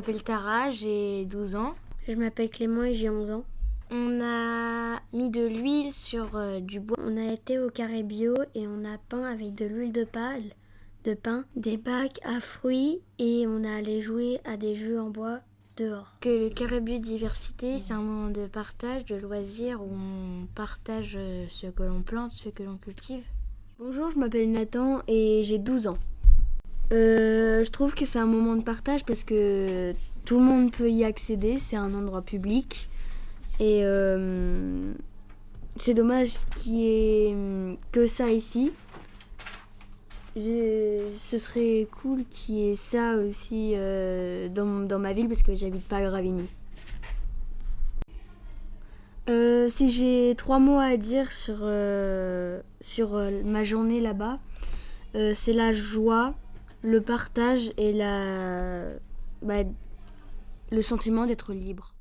m'appelle Tara, j'ai 12 ans. Je m'appelle Clément et j'ai 11 ans. On a mis de l'huile sur euh, du bois. On a été au carré bio et on a peint avec de l'huile de pâle, de pain, des bacs à fruits et on a allé jouer à des jeux en bois dehors. Que le carré biodiversité, c'est un moment de partage, de loisirs où on partage euh, ce que l'on plante, ce que l'on cultive. Bonjour, je m'appelle Nathan et j'ai 12 ans. Euh, je trouve que c'est un moment de partage parce que tout le monde peut y accéder, c'est un endroit public. Et euh, c'est dommage qu'il y ait hum, que ça ici. Ce serait cool qu'il y ait ça aussi euh, dans, ma ville parce que j'habite pas à Gravigny. Si j'ai trois mots à dire sur, sur ma journée là-bas, c'est la joie, le partage et la, bah, le sentiment d'être libre.